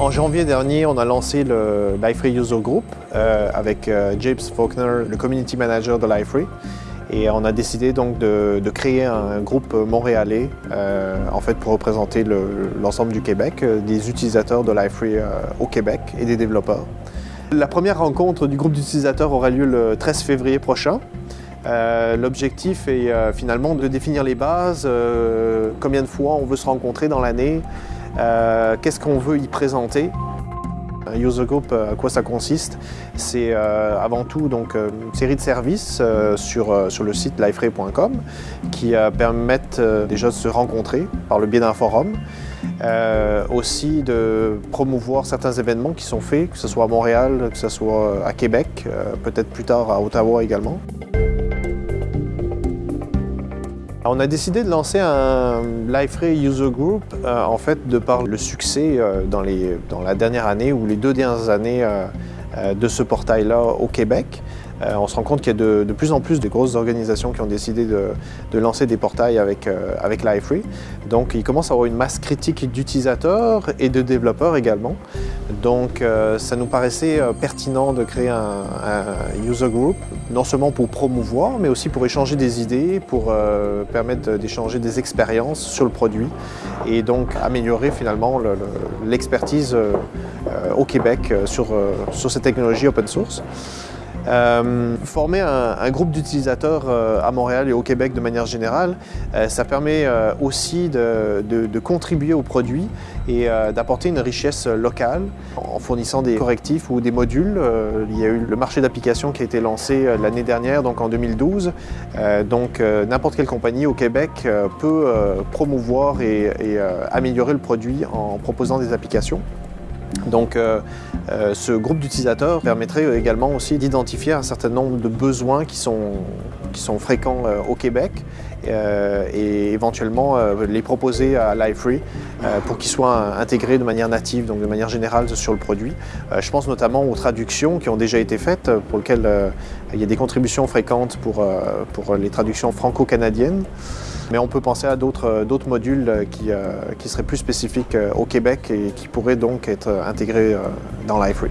En janvier dernier, on a lancé le Liferay User Group euh, avec euh, James Faulkner, le Community Manager de Liferay. Et on a décidé donc de, créer un groupe montréalais, euh, en fait pour représenter l'ensemble du Québec, des utilisateurs de Liferay au Québec et des développeurs. La première rencontre du groupe d'utilisateurs aura lieu le 13 février prochain. L'objectif est finalement de définir les bases, combien de fois on veut se rencontrer dans l'année, euh, qu'est-ce qu'on veut y présenter? Un user group, euh, à quoi ça consiste? C'est euh, avant tout donc, une série de services sur, sur le site liferay.com qui permettent déjà de se rencontrer par le biais d'un forum, aussi de promouvoir certains événements qui sont faits, que ce soit à Montréal, que ce soit à Québec, peut-être plus tard à Ottawa également. On a décidé de lancer un Liferay User Group, euh, en fait, de par le succès euh, dans, la dernière année ou les deux dernières années euh, de ce portail-là au Québec. On se rend compte qu'il y a de, plus en plus de grosses organisations qui ont décidé de, lancer des portails avec, avec Liferay. Donc il commence à avoir une masse critique d'utilisateurs et de développeurs également. Donc euh, ça nous paraissait pertinent de créer un, user group, non seulement pour promouvoir, mais aussi pour échanger des idées, pour permettre d'échanger des expériences sur le produit et donc améliorer finalement l'expertise au Québec sur, sur cette technologie open source. Euh, former un, groupe d'utilisateurs euh, à Montréal et au Québec de manière générale, euh, ça permet aussi de, contribuer au produit et d'apporter une richesse locale en fournissant des correctifs ou des modules. il y a eu le marché d'application qui a été lancé l'année dernière, donc en 2012. donc n'importe quelle compagnie au Québec peut promouvoir et améliorer le produit en proposant des applications. Donc euh, euh, ce groupe d'utilisateurs permettrait également aussi d'identifier un certain nombre de besoins qui sont, fréquents euh, au Québec et éventuellement les proposer à Liferay pour qu'ils soient intégrés de manière native, donc de manière générale sur le produit. je pense notamment aux traductions qui ont déjà été faites, pour lesquelles il y a des contributions fréquentes pour les traductions franco-canadiennes. Mais on peut penser à d'autres euh, modules euh, euh, qui, seraient plus spécifiques au Québec et qui pourraient donc être intégrés dans Liferay.